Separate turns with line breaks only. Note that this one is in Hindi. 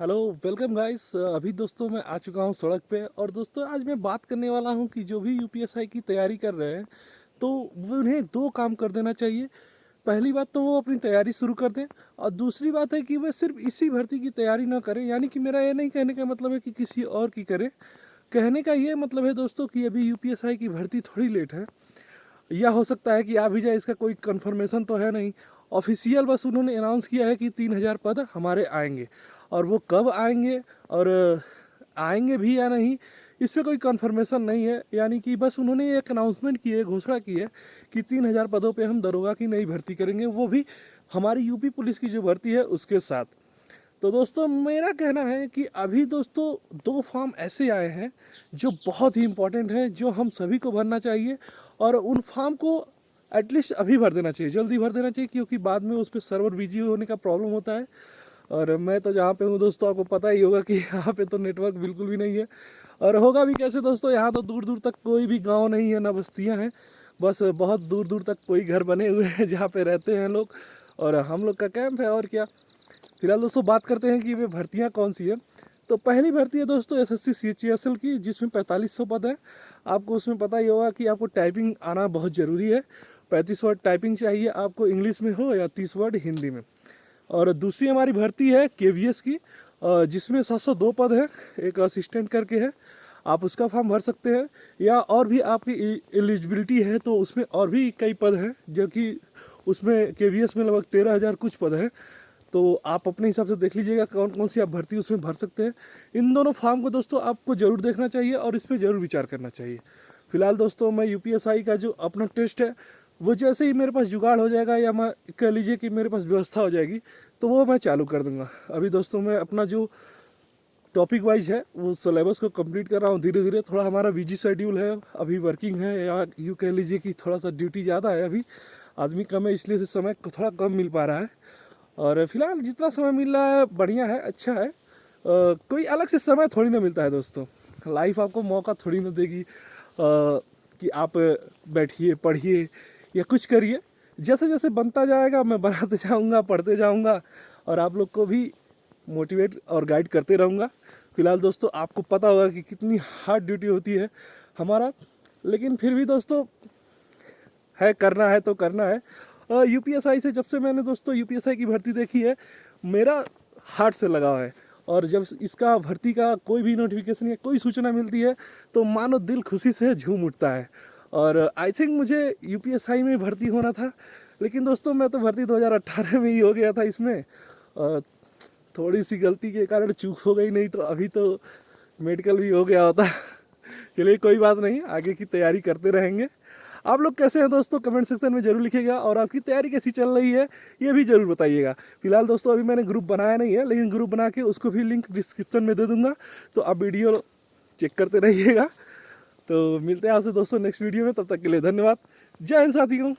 Hello, welcome guys. अभी दोस्तों मैं आ चुका हूँ सड़क पे और दोस्तों आज मैं बात करने वाला हूँ कि जो भी यूपीएसआई की तैयारी कर रहे हैं तो उन्हें दो काम कर देना चाहिए। पहली बात तो वो अपनी तैयारी शुरू कर दें और दूसरी बात है कि वह सिर्फ़ इसी भर्ती की तैयारी ना करें, यानी कि मेरा ये नहीं कहने का मतलब है कि किसी और की करें। कहने का ये मतलब है दोस्तों कि अभी यू की भर्ती थोड़ी लेट है। या हो सकता है कि आ भी जाए, इसका कोई कन्फर्मेशन तो है नहीं। ऑफिशियल बस उन्होंने अनाउंस किया है कि तीन हज़ार पद हमारे आएँगे। और वो कब आएँगे और आएँगे भी या नहीं, इस पर कोई कन्फर्मेशन नहीं है। यानी कि बस उन्होंने एक अनाउंसमेंट की है, घोषणा की है कि तीन हज़ार पदों पे हम दरोगा की नई भर्ती करेंगे। वो भी हमारी यूपी पुलिस की जो भर्ती है, उसके साथ। तो दोस्तों, मेरा कहना है कि अभी दोस्तों, दो फॉर्म ऐसे आए हैं जो बहुत ही इम्पोर्टेंट हैं, जो हम सभी को भरना चाहिए और उन फॉर्म को एटलीस्ट अभी भर देना चाहिए, जल्दी भर देना चाहिए, क्योंकि बाद में उस पर सर्वर बिज़ी होने का प्रॉब्लम होता है। और मैं तो जहाँ पे हूँ दोस्तों, आपको पता ही होगा कि यहाँ पे तो नेटवर्क बिल्कुल भी नहीं है। और होगा भी कैसे दोस्तों, यहाँ तो दूर दूर तक कोई भी गाँव नहीं है, ना बस्तियाँ हैं। बस बहुत दूर दूर तक कोई घर बने हुए हैं जहाँ पे रहते हैं लोग। और हम लोग का कैंप है, और क्या? फ़िलहाल दोस्तों, बात करते हैं कि वे भर्तियाँ कौन सी है। तो पहली भर्ती है दोस्तों एस एस सी की, जिसमें पैंतालीस सौ पद है। आपको उसमें पता ही होगा कि आपको टाइपिंग आना बहुत ज़रूरी है। पैंतीस वर्ड टाइपिंग चाहिए आपको इंग्लिश में हो या तीस वर्ड हिंदी में। और दूसरी हमारी भर्ती है के की जिसमें सात दो पद है, एक असिस्टेंट करके है। आप उसका फॉर्म भर सकते हैं, या और भी आपकी एलिजिबिलिटी है तो उसमें और भी कई पद हैं, जो कि उसमें के में लगभग तेरह हज़ार कुछ पद हैं। तो आप अपने हिसाब से देख लीजिएगा कौन कौन सी आप भर्ती उसमें भर सकते हैं। इन दोनों फॉर्म को दोस्तों आपको ज़रूर देखना चाहिए और इस पर ज़रूर विचार करना चाहिए। फ़िलहाल दोस्तों, मैं यूपीएसआई का जो अपना टेस्ट है वो जैसे ही मेरे पास जुगाड़ हो जाएगा या मैं कह लीजिए कि मेरे पास व्यवस्था हो जाएगी तो वो मैं चालू कर दूँगा। अभी दोस्तों मैं अपना जो टॉपिक वाइज है वो सिलेबस को कंप्लीट कर रहा हूँ धीरे धीरे थोड़ा हमारा बिज़ी शेड्यूल है अभी वर्किंग है या यूँ कह लीजिए कि थोड़ा सा ड्यूटी ज़्यादा है अभी। आदमी कम है इसलिए से समय थोड़ा कम मिल पा रहा है। और फ़िलहाल जितना समय मिल रहा है बढ़िया है अच्छा है। आ, कोई अलग से समय थोड़ी ना मिलता है दोस्तों। लाइफ आपको मौका थोड़ी ना देगी आ, कि आप बैठिए पढ़िए या कुछ करिए। जैसे जैसे बनता जाएगा, मैं बनाते जाऊँगा, पढ़ते जाऊँगा और आप लोग को भी मोटिवेट और गाइड करते रहूँगा। फ़िलहाल दोस्तों, आपको पता होगा कि कितनी हार्ड ड्यूटी होती है हमारा। लेकिन फिर भी दोस्तों, है, करना है तो करना है। यूपीएसआई से जब से मैंने दोस्तों यू की भर्ती देखी है, मेरा हार्ट से लगाव है। और जब इसका भर्ती का कोई भी नोटिफिकेशन या कोई सूचना मिलती है तो मानो दिल खुशी से झूम उठता है। और आई थिंक मुझे यूपीएसआई में भर्ती होना था, लेकिन दोस्तों मैं तो भर्ती 2018 में ही हो गया था इसमें। और थोड़ी सी गलती के कारण चूक हो गई, नहीं तो अभी तो मेडिकल भी हो गया होता। चलिए कोई बात नहीं, आगे की तैयारी करते रहेंगे। आप लोग कैसे हैं दोस्तों? कमेंट सेक्शन में ज़रूर लिखिएगा और आपकी तैयारी कैसी चल रही है, ये भी ज़रूर बताइएगा। फ़िलहाल दोस्तों, अभी मैंने ग्रुप बनाया नहीं है, लेकिन ग्रुप बना के उसको भी लिंक डिस्क्रिप्शन में दे दूँगा। तो आप वीडियो चेक करते रहिएगा। तो मिलते हैं आपसे दोस्तों नेक्स्ट वीडियो में, तब तक के लिए धन्यवाद। जय हिंद साथियों।